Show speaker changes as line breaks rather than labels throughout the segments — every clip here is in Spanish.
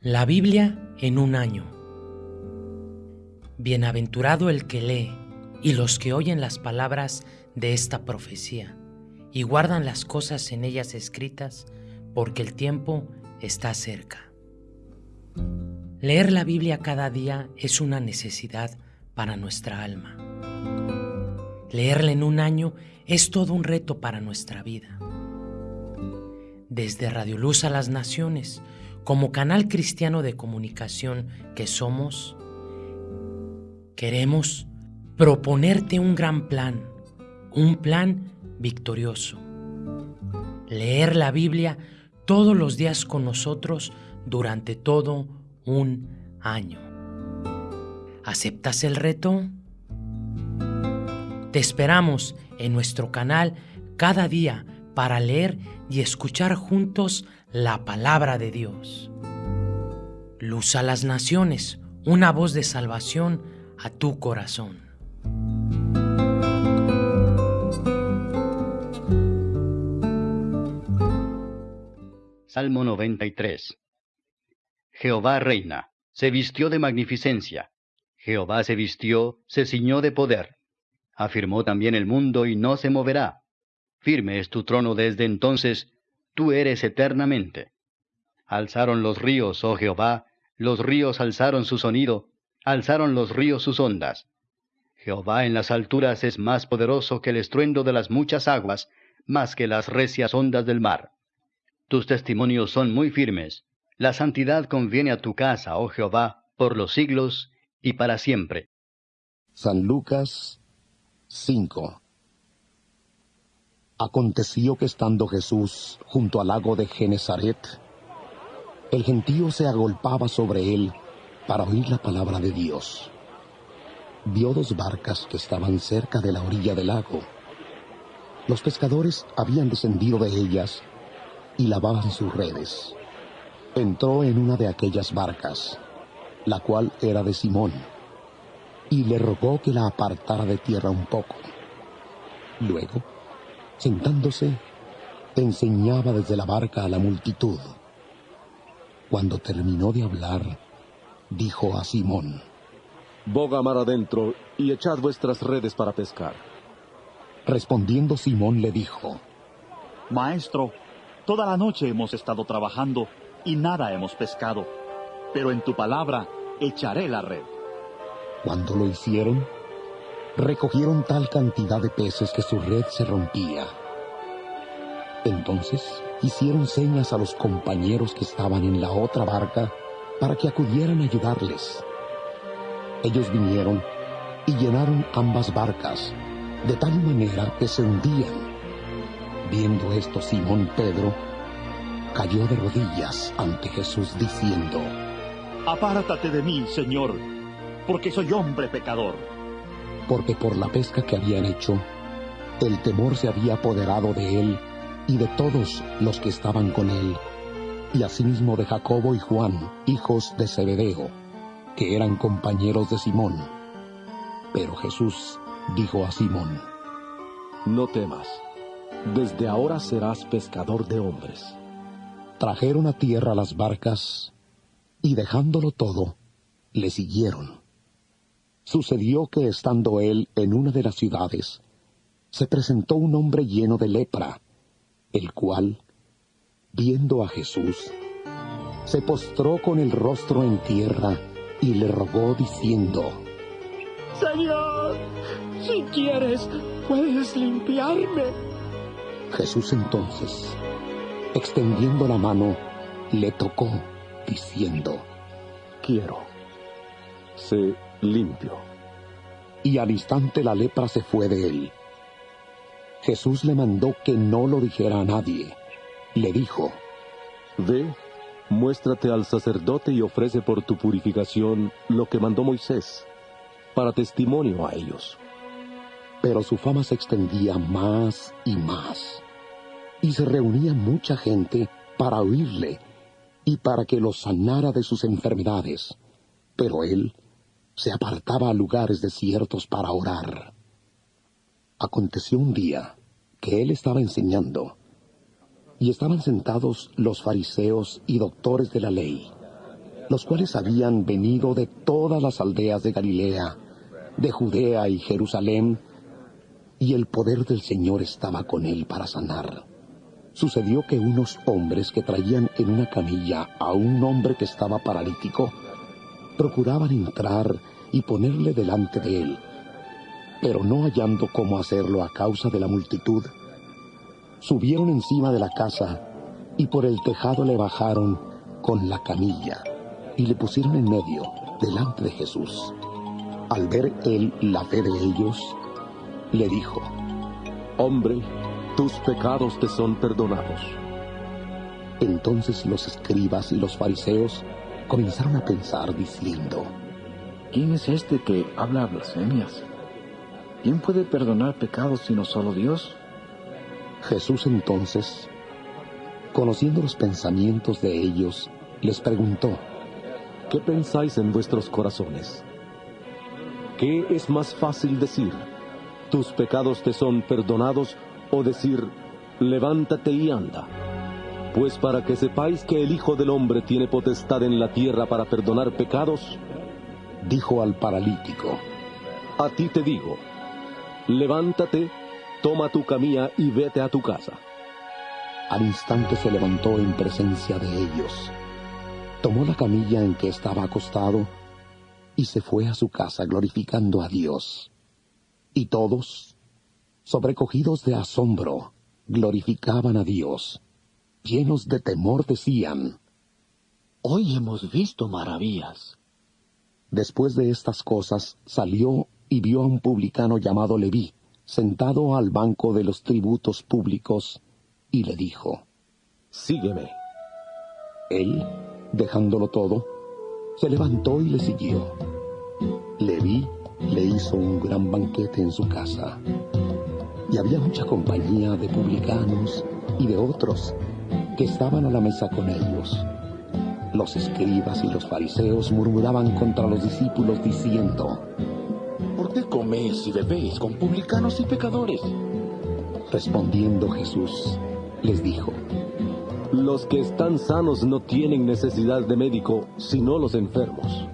La Biblia en un año. Bienaventurado el que lee y los que oyen las palabras de esta profecía y guardan las cosas en ellas escritas, porque el tiempo está cerca. Leer la Biblia cada día es una necesidad para nuestra alma. Leerla en un año es todo un reto para nuestra vida. Desde Radio Luz a las Naciones, como canal cristiano de comunicación que somos, queremos proponerte un gran plan, un plan victorioso. Leer la Biblia todos los días con nosotros durante todo un año. ¿Aceptas el reto? Te esperamos en nuestro canal cada día para leer y escuchar juntos la palabra de Dios. Luz a las naciones, una voz de salvación a tu corazón.
Salmo 93 Jehová reina, se vistió de magnificencia. Jehová se vistió, se ciñó de poder. Afirmó también el mundo y no se moverá. Firme es tu trono desde entonces, tú eres eternamente. Alzaron los ríos, oh Jehová, los ríos alzaron su sonido, alzaron los ríos sus ondas. Jehová en las alturas es más poderoso que el estruendo de las muchas aguas, más que las recias ondas del mar. Tus testimonios son muy firmes. La santidad conviene a tu casa, oh Jehová, por los siglos y para siempre.
San Lucas 5 Aconteció que estando Jesús junto al lago de Genezaret, el gentío se agolpaba sobre él para oír la palabra de Dios. Vio dos barcas que estaban cerca de la orilla del lago. Los pescadores habían descendido de ellas y lavaban sus redes. Entró en una de aquellas barcas, la cual era de Simón, y le rogó que la apartara de tierra un poco. Luego, Sentándose, enseñaba desde la barca a la multitud. Cuando terminó de hablar, dijo a Simón,
Boga mar adentro y echad vuestras redes para pescar.
Respondiendo Simón le dijo,
Maestro, toda la noche hemos estado trabajando y nada hemos pescado, pero en tu palabra echaré la red.
Cuando lo hicieron, recogieron tal cantidad de peces que su red se rompía. Entonces hicieron señas a los compañeros que estaban en la otra barca para que acudieran a ayudarles. Ellos vinieron y llenaron ambas barcas, de tal manera que se hundían. Viendo esto, Simón Pedro cayó de rodillas ante Jesús diciendo,
Apártate de mí, Señor, porque soy hombre pecador
porque por la pesca que habían hecho, el temor se había apoderado de él y de todos los que estaban con él, y asimismo de Jacobo y Juan, hijos de Zebedeo, que eran compañeros de Simón. Pero Jesús dijo a Simón,
No temas, desde ahora serás pescador de hombres.
Trajeron a tierra las barcas, y dejándolo todo, le siguieron. Sucedió que estando él en una de las ciudades, se presentó un hombre lleno de lepra, el cual, viendo a Jesús, se postró con el rostro en tierra y le rogó diciendo,
Señor, si quieres, puedes limpiarme.
Jesús entonces, extendiendo la mano, le tocó, diciendo,
Quiero. Sé limpio.
Y al instante la lepra se fue de él. Jesús le mandó que no lo dijera a nadie. Le dijo,
Ve, muéstrate al sacerdote y ofrece por tu purificación lo que mandó Moisés, para testimonio a ellos.
Pero su fama se extendía más y más, y se reunía mucha gente para oírle y para que los sanara de sus enfermedades. Pero él se apartaba a lugares desiertos para orar. Aconteció un día que él estaba enseñando, y estaban sentados los fariseos y doctores de la ley, los cuales habían venido de todas las aldeas de Galilea, de Judea y Jerusalén, y el poder del Señor estaba con él para sanar. Sucedió que unos hombres que traían en una camilla a un hombre que estaba paralítico, procuraban entrar y ponerle delante de él, pero no hallando cómo hacerlo a causa de la multitud, subieron encima de la casa y por el tejado le bajaron con la camilla y le pusieron en medio, delante de Jesús. Al ver él la fe de ellos, le dijo,
Hombre, tus pecados te son perdonados.
Entonces los escribas y los fariseos comenzaron a pensar diciendo,
¿quién es este que habla blasfemias? ¿Quién puede perdonar pecados sino solo Dios?
Jesús entonces, conociendo los pensamientos de ellos, les preguntó,
¿qué pensáis en vuestros corazones? ¿Qué es más fácil decir? ¿Tus pecados te son perdonados? o decir, levántate y anda? Pues para que sepáis que el Hijo del Hombre tiene potestad en la tierra para perdonar pecados,
dijo al paralítico,
a ti te digo, levántate, toma tu camilla y vete a tu casa.
Al instante se levantó en presencia de ellos, tomó la camilla en que estaba acostado y se fue a su casa glorificando a Dios. Y todos, sobrecogidos de asombro, glorificaban a Dios. Llenos de temor decían,
Hoy hemos visto maravillas.
Después de estas cosas salió y vio a un publicano llamado Leví, sentado al banco de los tributos públicos, y le dijo,
Sígueme.
Él, dejándolo todo, se levantó y le siguió. Leví le hizo un gran banquete en su casa, y había mucha compañía de publicanos y de otros que estaban a la mesa con ellos. Los escribas y los fariseos murmuraban contra los discípulos diciendo,
¿Por qué coméis y bebéis con publicanos y pecadores?
Respondiendo Jesús, les dijo,
Los que están sanos no tienen necesidad de médico, sino los enfermos.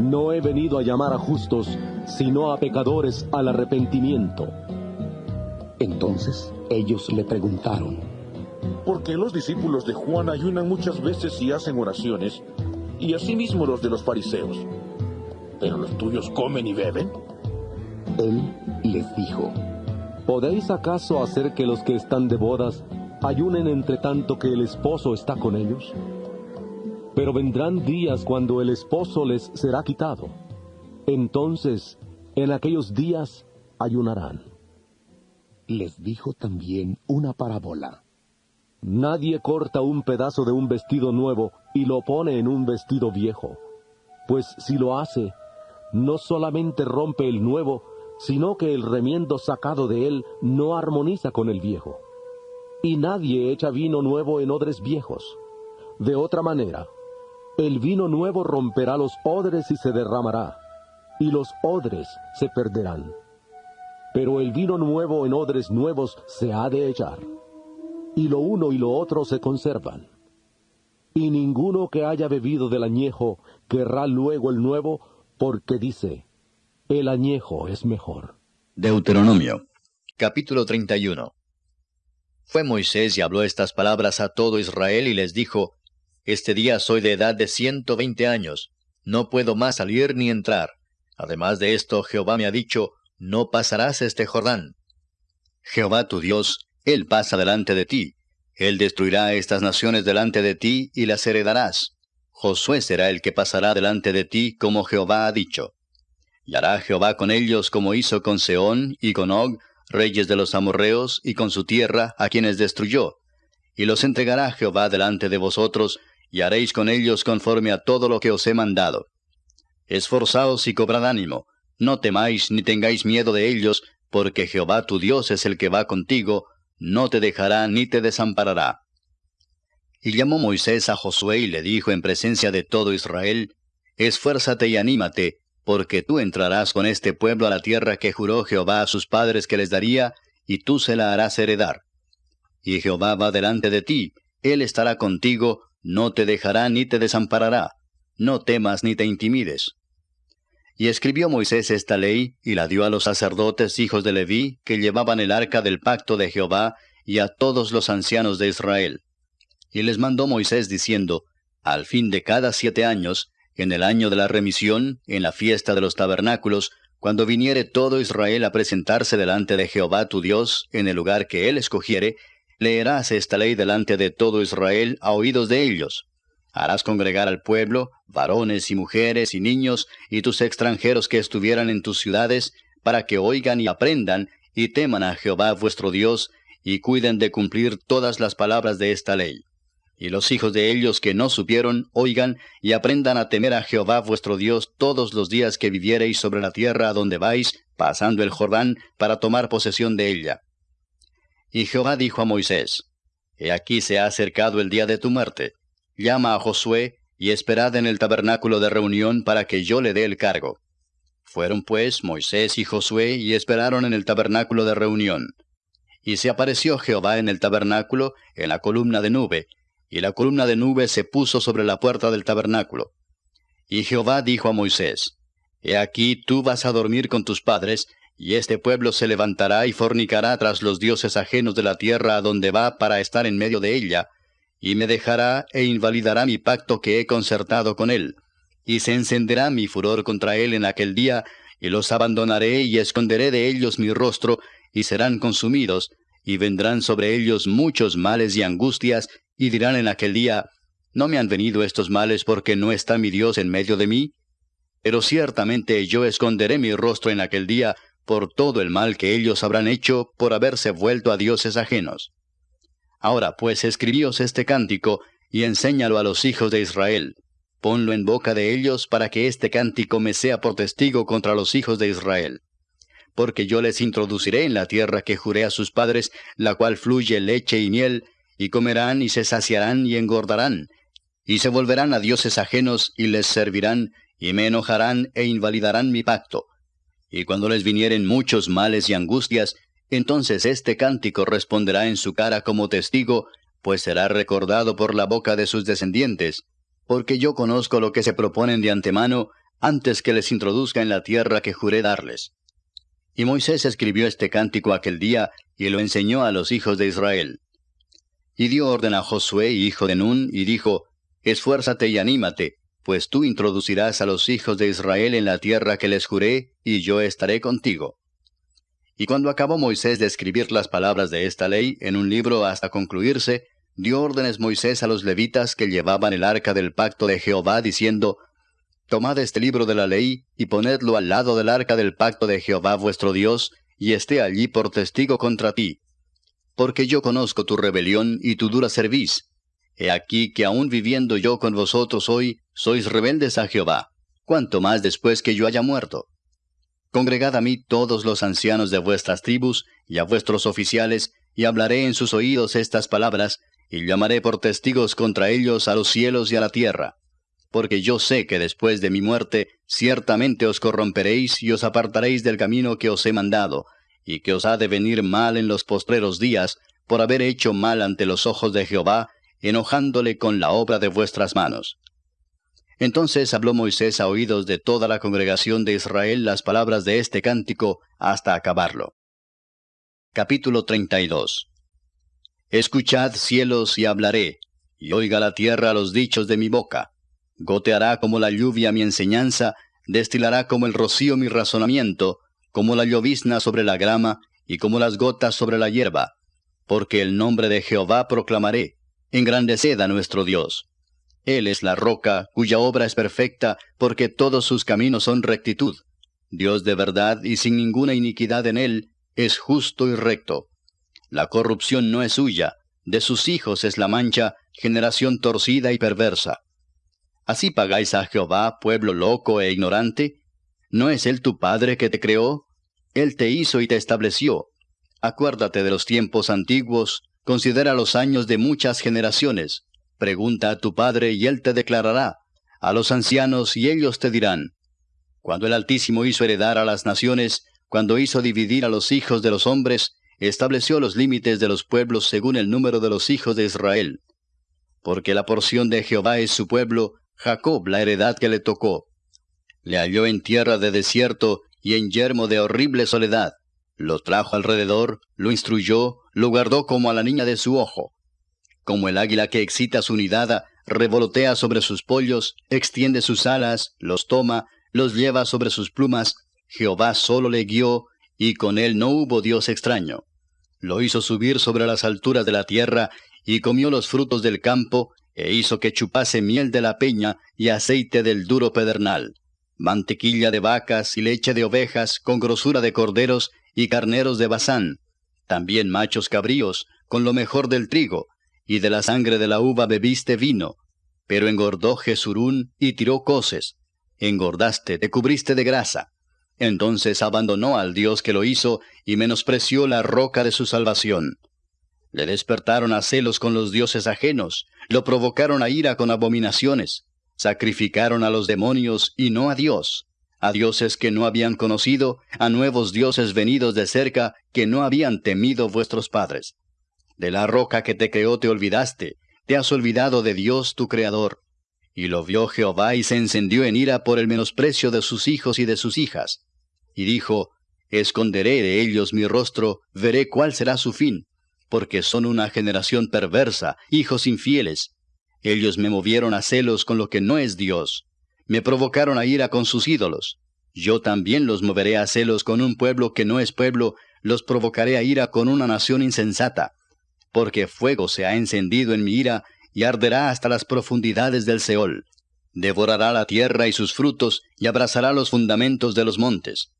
No he venido a llamar a justos, sino a pecadores al arrepentimiento.
Entonces ellos le preguntaron,
¿por qué los discípulos de Juan ayunan muchas veces y hacen oraciones, y asimismo los de los fariseos? ¿Pero los tuyos comen y beben?
Él les dijo,
¿podéis acaso hacer que los que están de bodas ayunen entre tanto que el esposo está con ellos? Pero vendrán días cuando el esposo les será quitado. Entonces, en aquellos días ayunarán.
Les dijo también una parábola.
Nadie corta un pedazo de un vestido nuevo y lo pone en un vestido viejo, pues si lo hace, no solamente rompe el nuevo, sino que el remiendo sacado de él no armoniza con el viejo. Y nadie echa vino nuevo en odres viejos. De otra manera, el vino nuevo romperá los odres y se derramará, y los odres se perderán. Pero el vino nuevo en odres nuevos se ha de echar, y lo uno y lo otro se conservan. Y ninguno que haya bebido del añejo querrá luego el nuevo, porque dice, el añejo es mejor.
Deuteronomio, capítulo 31. Fue Moisés y habló estas palabras a todo Israel y les dijo, Este día soy de edad de ciento veinte años, no puedo más salir ni entrar. Además de esto, Jehová me ha dicho, No pasarás este Jordán. Jehová tu Dios, Él pasa delante de ti. Él destruirá estas naciones delante de ti y las heredarás. Josué será el que pasará delante de ti como Jehová ha dicho. Y hará Jehová con ellos como hizo con Seón y con Og, reyes de los amorreos, y con su tierra, a quienes destruyó. Y los entregará Jehová delante de vosotros, y haréis con ellos conforme a todo lo que os he mandado. Esforzaos y cobrad ánimo, no temáis ni tengáis miedo de ellos, porque Jehová tu Dios es el que va contigo, no te dejará ni te desamparará. Y llamó Moisés a Josué y le dijo en presencia de todo Israel, Esfuérzate y anímate, porque tú entrarás con este pueblo a la tierra que juró Jehová a sus padres que les daría, y tú se la harás heredar. Y Jehová va delante de ti, él estará contigo, no te dejará ni te desamparará. no temas ni te intimides. Y escribió Moisés esta ley, y la dio a los sacerdotes hijos de Leví, que llevaban el arca del pacto de Jehová, y a todos los ancianos de Israel. Y les mandó Moisés diciendo, Al fin de cada siete años, en el año de la remisión, en la fiesta de los tabernáculos, cuando viniere todo Israel a presentarse delante de Jehová tu Dios, en el lugar que él escogiere, leerás esta ley delante de todo Israel a oídos de ellos. Harás congregar al pueblo, varones y mujeres y niños, y tus extranjeros que estuvieran en tus ciudades, para que oigan y aprendan, y teman a Jehová vuestro Dios, y cuiden de cumplir todas las palabras de esta ley. Y los hijos de ellos que no supieron, oigan y aprendan a temer a Jehová vuestro Dios todos los días que viviereis sobre la tierra a donde vais, pasando el Jordán, para tomar posesión de ella. Y Jehová dijo a Moisés, He aquí se ha acercado el día de tu muerte llama a Josué, y esperad en el tabernáculo de reunión para que yo le dé el cargo. Fueron pues Moisés y Josué y esperaron en el tabernáculo de reunión. Y se apareció Jehová en el tabernáculo en la columna de nube, y la columna de nube se puso sobre la puerta del tabernáculo. Y Jehová dijo a Moisés, He aquí tú vas a dormir con tus padres, y este pueblo se levantará y fornicará tras los dioses ajenos de la tierra a donde va para estar en medio de ella, y me dejará e invalidará mi pacto que he concertado con él, y se encenderá mi furor contra él en aquel día, y los abandonaré y esconderé de ellos mi rostro, y serán consumidos, y vendrán sobre ellos muchos males y angustias, y dirán en aquel día, ¿no me han venido estos males porque no está mi Dios en medio de mí? Pero ciertamente yo esconderé mi rostro en aquel día por todo el mal que ellos habrán hecho por haberse vuelto a dioses ajenos. Ahora pues escribíos este cántico, y enséñalo a los hijos de Israel. Ponlo en boca de ellos para que este cántico me sea por testigo contra los hijos de Israel. Porque yo les introduciré en la tierra que juré a sus padres, la cual fluye leche y miel, y comerán y se saciarán y engordarán, y se volverán a dioses ajenos y les servirán, y me enojarán e invalidarán mi pacto. Y cuando les vinieren muchos males y angustias, entonces este cántico responderá en su cara como testigo, pues será recordado por la boca de sus descendientes, porque yo conozco lo que se proponen de antemano antes que les introduzca en la tierra que juré darles. Y Moisés escribió este cántico aquel día y lo enseñó a los hijos de Israel. Y dio orden a Josué, hijo de Nun, y dijo, Esfuérzate y anímate, pues tú introducirás a los hijos de Israel en la tierra que les juré, y yo estaré contigo. Y cuando acabó Moisés de escribir las palabras de esta ley en un libro hasta concluirse, dio órdenes Moisés a los levitas que llevaban el arca del pacto de Jehová, diciendo, Tomad este libro de la ley y ponedlo al lado del arca del pacto de Jehová vuestro Dios, y esté allí por testigo contra ti. Porque yo conozco tu rebelión y tu dura cerviz. He aquí que aun viviendo yo con vosotros hoy, sois rebeldes a Jehová, cuanto más después que yo haya muerto. Congregad a mí todos los ancianos de vuestras tribus, y a vuestros oficiales, y hablaré en sus oídos estas palabras, y llamaré por testigos contra ellos a los cielos y a la tierra. Porque yo sé que después de mi muerte ciertamente os corromperéis y os apartaréis del camino que os he mandado, y que os ha de venir mal en los postreros días, por haber hecho mal ante los ojos de Jehová, enojándole con la obra de vuestras manos. Entonces habló Moisés a oídos de toda la congregación de Israel las palabras de este cántico hasta acabarlo. Capítulo 32 Escuchad cielos y hablaré, y oiga la tierra los dichos de mi boca. Goteará como la lluvia mi enseñanza, destilará como el rocío mi razonamiento, como la llovizna sobre la grama, y como las gotas sobre la hierba. Porque el nombre de Jehová proclamaré, engrandeced a nuestro Dios. Él es la roca, cuya obra es perfecta, porque todos sus caminos son rectitud. Dios de verdad y sin ninguna iniquidad en él, es justo y recto. La corrupción no es suya, de sus hijos es la mancha, generación torcida y perversa. ¿Así pagáis a Jehová, pueblo loco e ignorante? ¿No es Él tu Padre que te creó? Él te hizo y te estableció. Acuérdate de los tiempos antiguos, considera los años de muchas generaciones. Pregunta a tu padre y él te declarará, a los ancianos y ellos te dirán. Cuando el Altísimo hizo heredar a las naciones, cuando hizo dividir a los hijos de los hombres, estableció los límites de los pueblos según el número de los hijos de Israel. Porque la porción de Jehová es su pueblo, Jacob la heredad que le tocó. Le halló en tierra de desierto y en yermo de horrible soledad. Lo trajo alrededor, lo instruyó, lo guardó como a la niña de su ojo. Como el águila que excita su nidada, revolotea sobre sus pollos, extiende sus alas, los toma, los lleva sobre sus plumas, Jehová solo le guió, y con él no hubo Dios extraño. Lo hizo subir sobre las alturas de la tierra, y comió los frutos del campo, e hizo que chupase miel de la peña y aceite del duro pedernal mantequilla de vacas y leche de ovejas, con grosura de corderos y carneros de Bazán, también machos cabríos, con lo mejor del trigo, y de la sangre de la uva bebiste vino. Pero engordó Jesurún y tiró coces. Engordaste, te cubriste de grasa. Entonces abandonó al Dios que lo hizo y menospreció la roca de su salvación. Le despertaron a celos con los dioses ajenos, lo provocaron a ira con abominaciones. Sacrificaron a los demonios y no a Dios, a dioses que no habían conocido, a nuevos dioses venidos de cerca que no habían temido vuestros padres. De la roca que te creó te olvidaste, te has olvidado de Dios tu Creador. Y lo vio Jehová y se encendió en ira por el menosprecio de sus hijos y de sus hijas. Y dijo, Esconderé de ellos mi rostro, veré cuál será su fin, porque son una generación perversa, hijos infieles, ellos me movieron a celos con lo que no es Dios. Me provocaron a ira con sus ídolos. Yo también los moveré a celos con un pueblo que no es pueblo, los provocaré a ira con una nación insensata. Porque fuego se ha encendido en mi ira y arderá hasta las profundidades del Seol. Devorará la tierra y sus frutos y abrazará los fundamentos de los montes.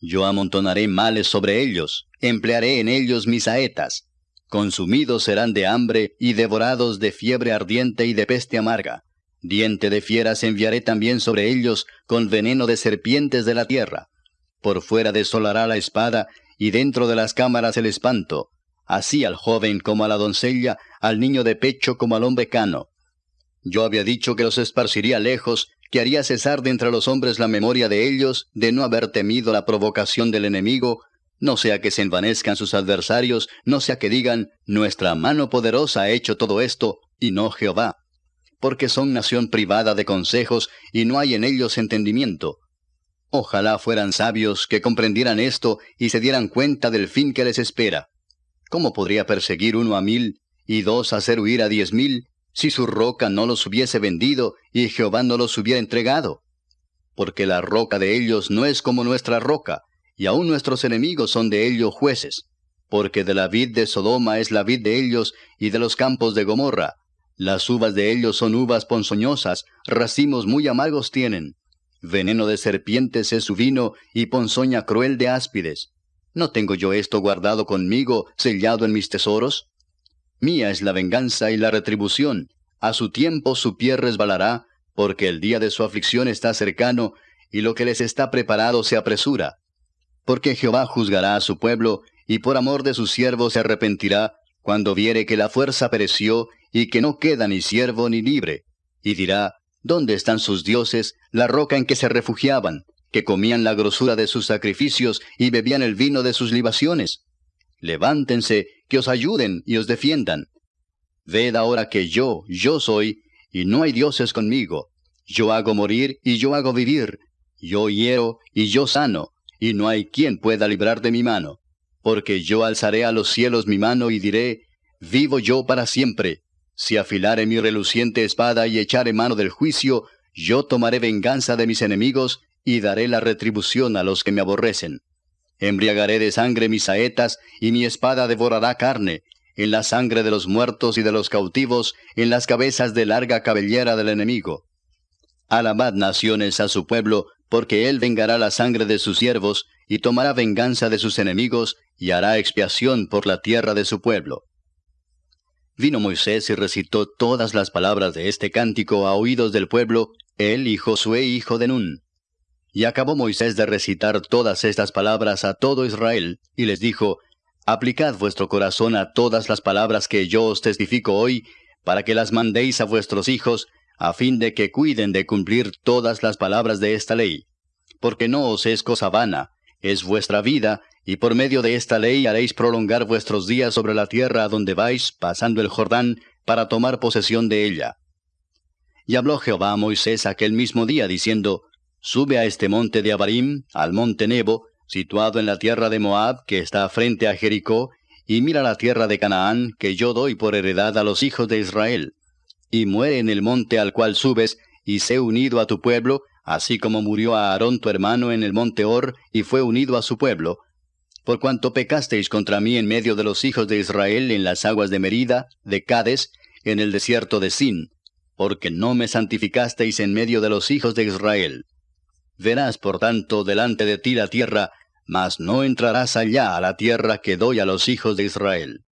Yo amontonaré males sobre ellos, emplearé en ellos mis saetas, Consumidos serán de hambre y devorados de fiebre ardiente y de peste amarga. Diente de fieras enviaré también sobre ellos con veneno de serpientes de la tierra. Por fuera desolará la espada y dentro de las cámaras el espanto. Así al joven como a la doncella, al niño de pecho como al hombre cano. Yo había dicho que los esparciría lejos, que haría cesar de entre los hombres la memoria de ellos, de no haber temido la provocación del enemigo, no sea que se envanezcan sus adversarios, no sea que digan, nuestra mano poderosa ha hecho todo esto, y no Jehová. Porque son nación privada de consejos, y no hay en ellos entendimiento. Ojalá fueran sabios que comprendieran esto y se dieran cuenta del fin que les espera. ¿Cómo podría perseguir uno a mil y dos hacer huir a diez mil si su roca no los hubiese vendido y Jehová no los hubiera entregado? Porque la roca de ellos no es como nuestra roca, y aun nuestros enemigos son de ellos jueces, porque de la vid de Sodoma es la vid de ellos, y de los campos de Gomorra. Las uvas de ellos son uvas ponzoñosas, racimos muy amargos tienen. Veneno de serpientes es su vino, y ponzoña cruel de áspides. ¿No tengo yo esto guardado conmigo, sellado en mis tesoros? Mía es la venganza y la retribución. A su tiempo su pie resbalará, porque el día de su aflicción está cercano, y lo que les está preparado se apresura porque Jehová juzgará a su pueblo, y por amor de sus siervos se arrepentirá, cuando viere que la fuerza pereció, y que no queda ni siervo ni libre. Y dirá, ¿dónde están sus dioses, la roca en que se refugiaban, que comían la grosura de sus sacrificios y bebían el vino de sus libaciones? Levántense, que os ayuden y os defiendan. Ved ahora que yo, yo soy, y no hay dioses conmigo. Yo hago morir y yo hago vivir. Yo hiero y yo sano y no hay quien pueda librar de mi mano. Porque yo alzaré a los cielos mi mano y diré, Vivo yo para siempre. Si afilare mi reluciente espada y echare mano del juicio, yo tomaré venganza de mis enemigos y daré la retribución a los que me aborrecen. Embriagaré de sangre mis saetas, y mi espada devorará carne, en la sangre de los muertos y de los cautivos, en las cabezas de larga cabellera del enemigo. Alabad naciones a su pueblo, porque él vengará la sangre de sus siervos, y tomará venganza de sus enemigos, y hará expiación por la tierra de su pueblo. Vino Moisés y recitó todas las palabras de este cántico a oídos del pueblo, él y Josué hijo de Nun. Y acabó Moisés de recitar todas estas palabras a todo Israel, y les dijo, Aplicad vuestro corazón a todas las palabras que yo os testifico hoy, para que las mandéis a vuestros hijos, a fin de que cuiden de cumplir todas las palabras de esta ley. Porque no os es cosa vana, es vuestra vida, y por medio de esta ley haréis prolongar vuestros días sobre la tierra a donde vais, pasando el Jordán, para tomar posesión de ella. Y habló Jehová a Moisés aquel mismo día, diciendo, Sube a este monte de Abarim, al monte Nebo, situado en la tierra de Moab, que está frente a Jericó, y mira la tierra de Canaán, que yo doy por heredad a los hijos de Israel. Y muere en el monte al cual subes, y sé unido a tu pueblo, así como murió a Aarón tu hermano en el monte Hor, y fue unido a su pueblo, por cuanto pecasteis contra mí en medio de los hijos de Israel en las aguas de Merida, de Cades, en el desierto de Sin, porque no me santificasteis en medio de los hijos de Israel. Verás, por tanto, delante de ti la tierra, mas no entrarás allá a la tierra que doy a los hijos de Israel.